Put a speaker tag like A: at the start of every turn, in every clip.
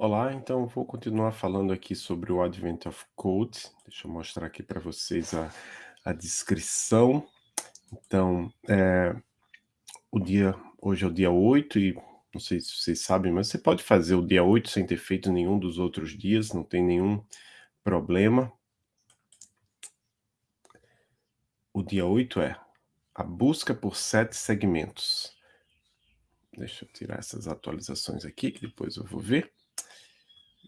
A: Olá, então vou continuar falando aqui sobre o Advent of Code. Deixa eu mostrar aqui para vocês a, a descrição. Então, é, o dia, hoje é o dia 8 e não sei se vocês sabem, mas você pode fazer o dia 8 sem ter feito nenhum dos outros dias, não tem nenhum problema. O dia 8 é a busca por sete segmentos. Deixa eu tirar essas atualizações aqui, que depois eu vou ver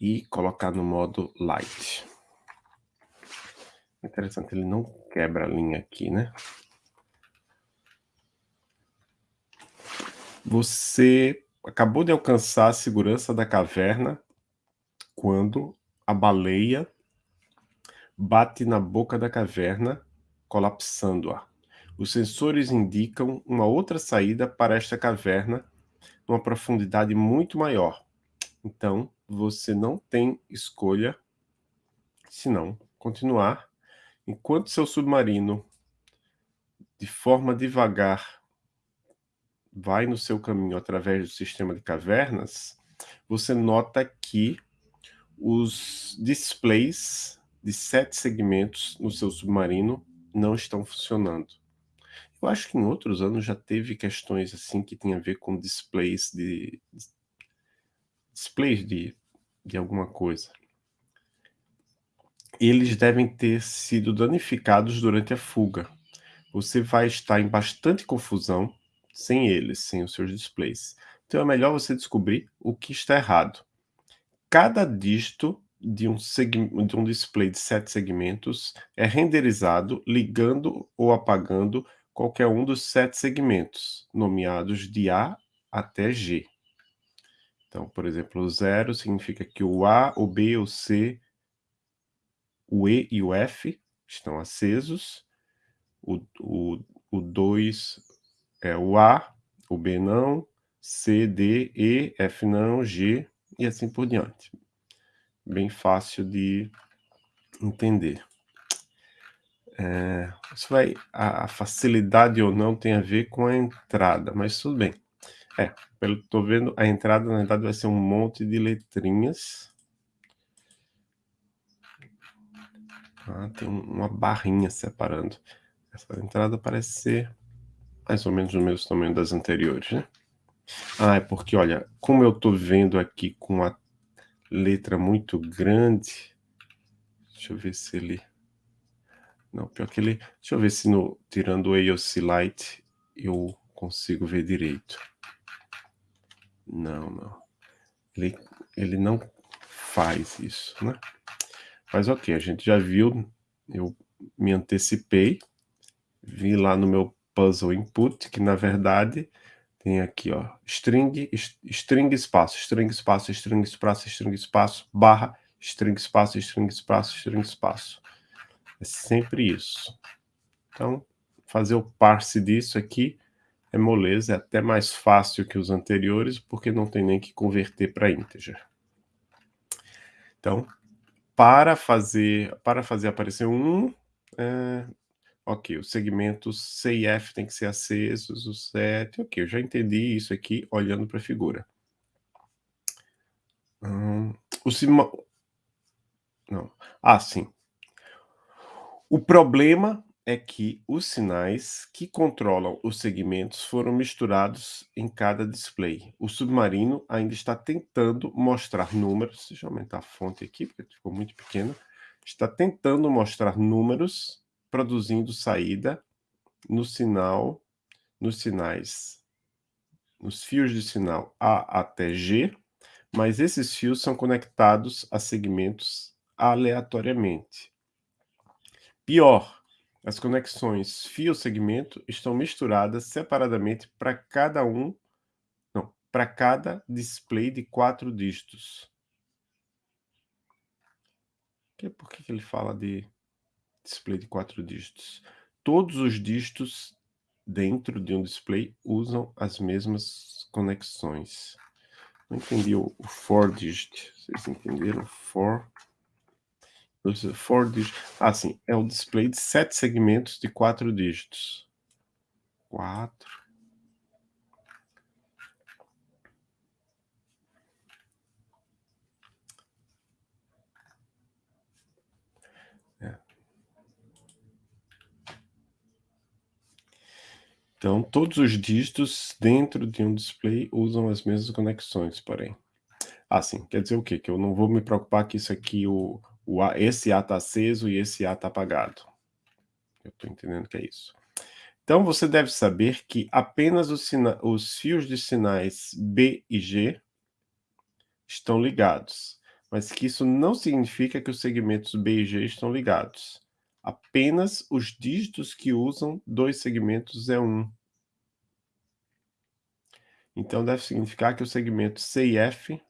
A: e colocar no modo light. Interessante, ele não quebra a linha aqui, né? Você acabou de alcançar a segurança da caverna quando a baleia bate na boca da caverna, colapsando-a. Os sensores indicam uma outra saída para esta caverna numa profundidade muito maior. Então, você não tem escolha senão continuar enquanto seu submarino, de forma devagar, vai no seu caminho através do sistema de cavernas, você nota que os displays de sete segmentos no seu submarino não estão funcionando. Eu acho que em outros anos já teve questões assim que tem a ver com displays de displays de de alguma coisa. Eles devem ter sido danificados durante a fuga. Você vai estar em bastante confusão sem eles, sem os seus displays. Então é melhor você descobrir o que está errado. Cada dígito de um, de um display de sete segmentos é renderizado ligando ou apagando qualquer um dos sete segmentos, nomeados de A até G. Então, por exemplo, o zero significa que o A, o B, o C, o E e o F estão acesos. O, o, o 2 é o A, o B não, C, D, E, F não, G e assim por diante. Bem fácil de entender. É, isso vai, a, a facilidade ou não tem a ver com a entrada, mas tudo bem. É, pelo tô vendo, a entrada na verdade vai ser um monte de letrinhas. Ah, tem uma barrinha separando. Essa entrada parece ser mais ou menos o mesmo tamanho das anteriores, né? Ah, é porque, olha, como eu tô vendo aqui com a letra muito grande, deixa eu ver se ele... Não, pior que ele... Deixa eu ver se no, tirando o AOC Light eu consigo ver direito. Não, não. Ele, ele não faz isso, né? Mas ok, a gente já viu, eu me antecipei, vi lá no meu puzzle input, que na verdade tem aqui, ó, string, string espaço, string espaço, string espaço, string espaço, barra, string espaço, string espaço, string espaço. É sempre isso. Então, fazer o parse disso aqui é moleza, é até mais fácil que os anteriores, porque não tem nem que converter para integer. Então, para fazer, para fazer aparecer um, é, ok, os segmentos C e F tem que ser acesos, o 7, ok, eu já entendi isso aqui olhando para a figura. Hum, o cima... Não. Ah, sim. O problema é que os sinais que controlam os segmentos foram misturados em cada display. O submarino ainda está tentando mostrar números, deixa eu aumentar a fonte aqui, porque ficou muito pequeno, está tentando mostrar números, produzindo saída no sinal, nos sinais, nos fios de sinal A até G, mas esses fios são conectados a segmentos aleatoriamente. Pior, as conexões fio-segmento estão misturadas separadamente para cada um, não, para cada display de quatro dígitos. Por que ele fala de display de quatro dígitos? Todos os dígitos dentro de um display usam as mesmas conexões. Não entendi o, o for digit. Vocês entenderam? For dos four. Ah, sim, é um display de sete segmentos de quatro dígitos. Quatro. É. Então, todos os dígitos dentro de um display usam as mesmas conexões, porém. Ah, sim. Quer dizer o quê? Que eu não vou me preocupar que isso aqui, o, o A, esse A está aceso e esse A está apagado. Eu estou entendendo que é isso. Então, você deve saber que apenas os, os fios de sinais B e G estão ligados, mas que isso não significa que os segmentos B e G estão ligados. Apenas os dígitos que usam dois segmentos é um. Então, deve significar que o segmento C e F...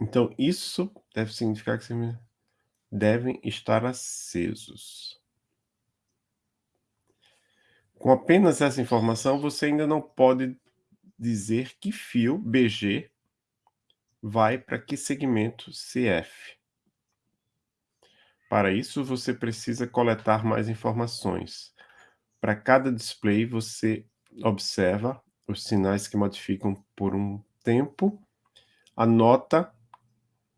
A: Então, isso deve significar que devem estar acesos. Com apenas essa informação, você ainda não pode dizer que fio BG vai para que segmento CF. Para isso, você precisa coletar mais informações. Para cada display, você observa os sinais que modificam por um tempo, anota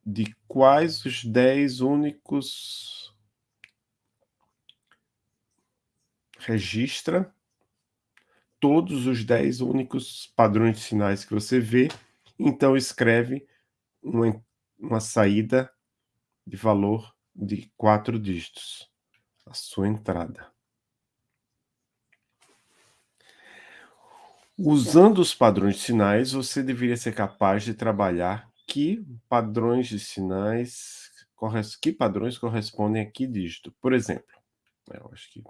A: de quais os 10 únicos registra todos os 10 únicos padrões de sinais que você vê, então escreve uma, uma saída de valor de quatro dígitos, a sua entrada. Usando os padrões de sinais, você deveria ser capaz de trabalhar que padrões de sinais, que padrões correspondem a que dígito. Por exemplo, né, eu acho que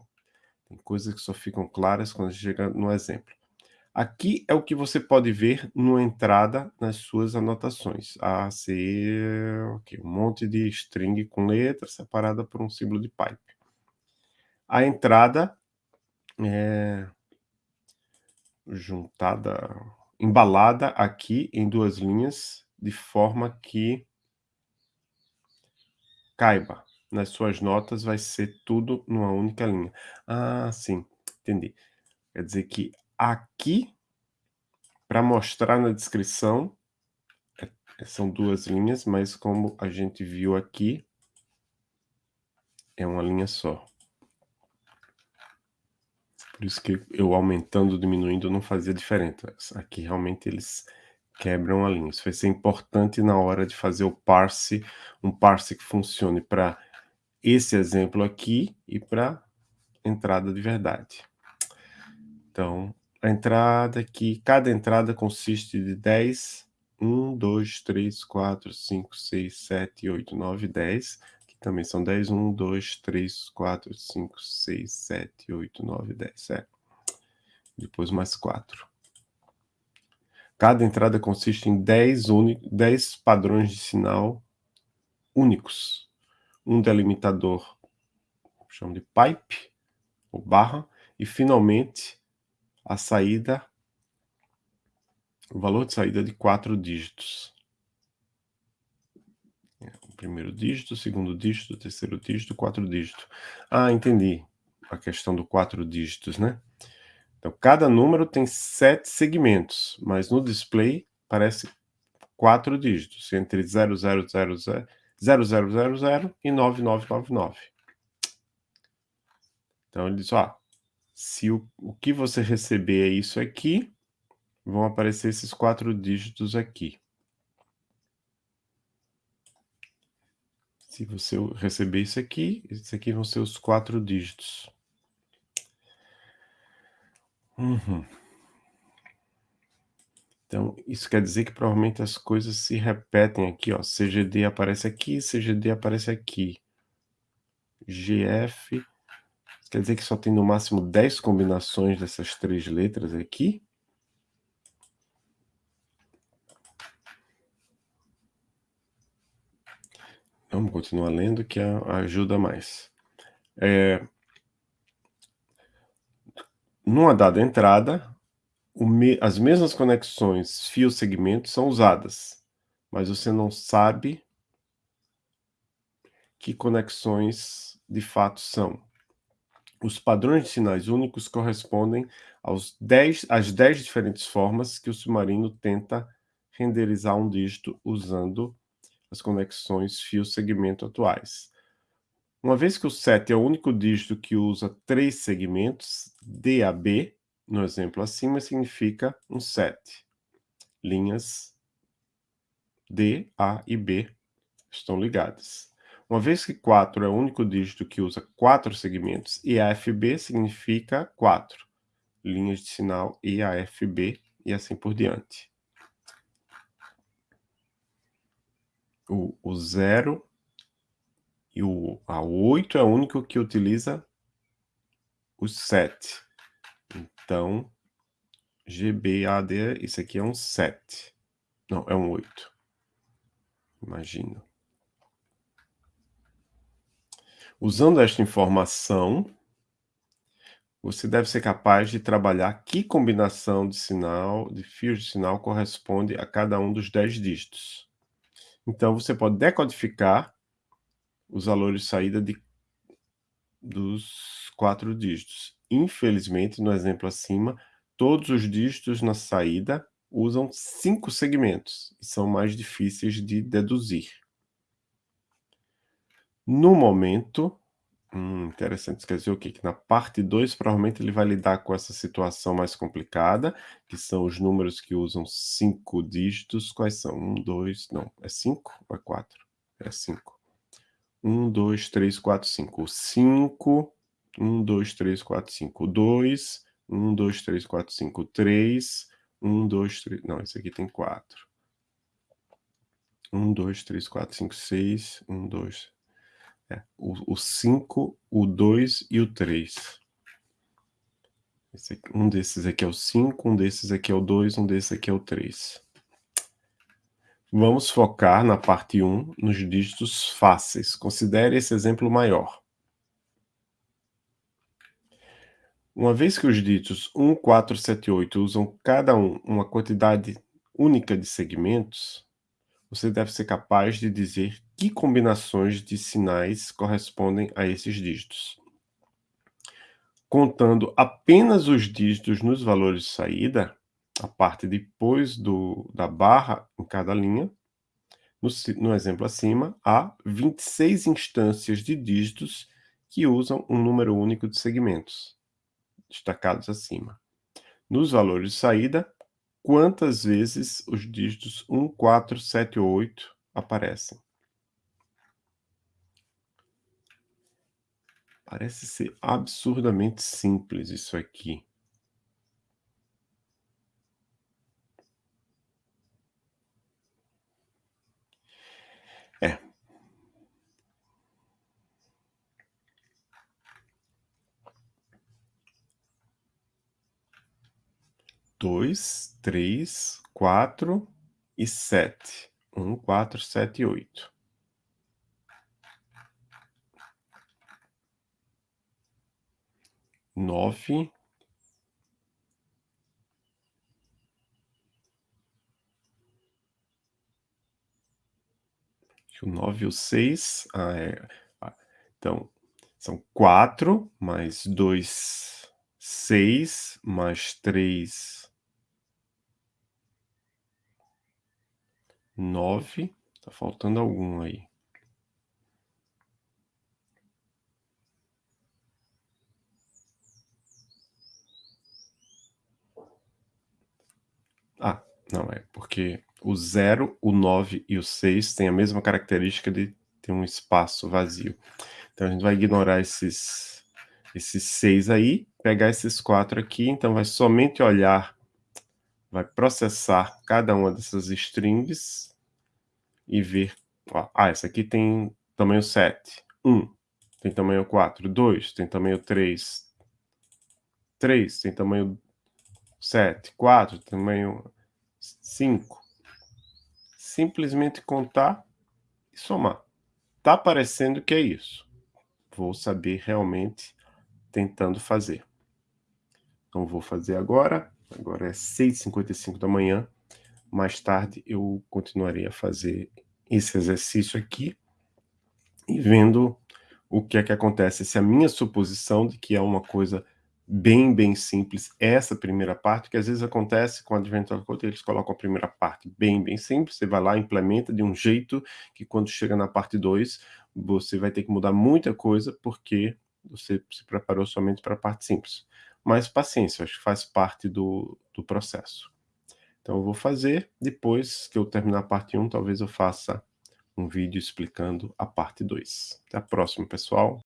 A: tem coisas que só ficam claras quando chega no exemplo. Aqui é o que você pode ver numa entrada nas suas anotações. A, C, um monte de string com letras separada por um símbolo de pipe. A entrada é juntada, embalada aqui em duas linhas, de forma que caiba. Nas suas notas vai ser tudo numa única linha. Ah, sim, entendi. Quer dizer que aqui, para mostrar na descrição, é, são duas linhas, mas como a gente viu aqui, é uma linha só. Por isso que eu aumentando, diminuindo, não fazia diferença. Aqui realmente eles quebram a linha. Isso vai ser importante na hora de fazer o parse, um parse que funcione para esse exemplo aqui e para entrada de verdade. Então, a entrada aqui, cada entrada consiste de 10, 1, 2, 3, 4, 5, 6, 7, 8, 9, 10, que também são 10, 1, 2, 3, 4, 5, 6, 7, 8, 9, 10, é. Depois mais 4. Cada entrada consiste em 10, 10 padrões de sinal únicos. Um delimitador, chamo de pipe, ou barra, e finalmente a saída, o valor de saída de quatro dígitos. O primeiro dígito, o segundo dígito, o terceiro dígito, quatro dígitos. Ah, entendi a questão do quatro dígitos, né? Então, cada número tem sete segmentos, mas no display parece quatro dígitos, entre 0000, 0000 e 9999. Então, ele diz, ó, se o, o que você receber é isso aqui, vão aparecer esses quatro dígitos aqui. Se você receber isso aqui, esses aqui vão ser os quatro dígitos. Uhum. Então, isso quer dizer que provavelmente as coisas se repetem aqui, ó. CGD aparece aqui, CGD aparece aqui. GF, quer dizer que só tem no máximo 10 combinações dessas três letras aqui? Vamos continuar lendo que ajuda mais. É, numa dada entrada, me, as mesmas conexões fio-segmento são usadas, mas você não sabe que conexões de fato são. Os padrões de sinais únicos correspondem aos 10, às 10 diferentes formas que o submarino tenta renderizar um dígito usando as conexões fio-segmento atuais. Uma vez que o 7 é o único dígito que usa três segmentos, DAB, no exemplo acima, significa um 7. Linhas D, A e B estão ligadas. Uma vez que 4 é o único dígito que usa quatro segmentos, IAFB significa 4. Linhas de sinal IAFB e assim por diante. O, o 0 e o a 8 é o único que utiliza os 7. Então, GBAD, isso aqui é um 7. Não, é um 8. Imagino. Usando esta informação, você deve ser capaz de trabalhar que combinação de sinal, de fios de sinal, corresponde a cada um dos 10 dígitos. Então, você pode decodificar os valores de saída de, dos quatro dígitos. Infelizmente, no exemplo acima, todos os dígitos na saída usam cinco segmentos e são mais difíceis de deduzir. No momento, hum, interessante, quer dizer o quê? Que na parte 2, provavelmente ele vai lidar com essa situação mais complicada, que são os números que usam cinco dígitos. Quais são? Um, dois, não, é cinco ou é quatro? É cinco. Um, dois, três, quatro, cinco. Cinco, um, dois, três, quatro, cinco. Dois, um, dois, três, quatro, cinco. Três, um, dois, três... Não, esse aqui tem quatro. Um, dois, três, quatro, cinco, seis. Um, dois... É, o 5, o 2 e o 3. Um desses aqui é o 5, um desses aqui é o 2, um desses aqui é o 3. Vamos focar na parte 1, nos dígitos fáceis. Considere esse exemplo maior. Uma vez que os dígitos 1, 4, 7 e 8 usam cada um uma quantidade única de segmentos, você deve ser capaz de dizer que combinações de sinais correspondem a esses dígitos. Contando apenas os dígitos nos valores de saída, a parte depois do, da barra em cada linha, no, no exemplo acima, há 26 instâncias de dígitos que usam um número único de segmentos, destacados acima. Nos valores de saída, quantas vezes os dígitos 1, 4, 7 ou 8 aparecem? Parece ser absurdamente simples isso aqui. 2, 3, 4 e 7. 1, 4, 7 e 8. Nove, o nove, e o seis, Ah, é. Ah, então, são quatro mais 2, 6 mais três 9. Tá faltando algum aí. Ah, não é, porque o 0, o 9 e o 6 têm a mesma característica de ter um espaço vazio. Então a gente vai ignorar esses, esses 6 aí, pegar esses 4 aqui, então vai somente olhar, vai processar cada uma dessas strings e ver, ó, ah, essa aqui tem tamanho 7, 1, tem tamanho 4, 2, tem tamanho 3, 3, tem tamanho 7, 4, tamanho 5, simplesmente contar e somar. Tá parecendo que é isso. Vou saber realmente tentando fazer. Então vou fazer agora. Agora é 6h55 da manhã. Mais tarde eu continuarei a fazer esse exercício aqui e vendo o que é que acontece. Se a minha suposição de que é uma coisa bem, bem simples essa primeira parte, que às vezes acontece com o Advent of Code, eles colocam a primeira parte bem, bem simples, você vai lá, implementa de um jeito que quando chega na parte 2, você vai ter que mudar muita coisa, porque você se preparou somente para a parte simples. Mas paciência, acho que faz parte do, do processo. Então eu vou fazer, depois que eu terminar a parte 1, talvez eu faça um vídeo explicando a parte 2. Até a próxima, pessoal.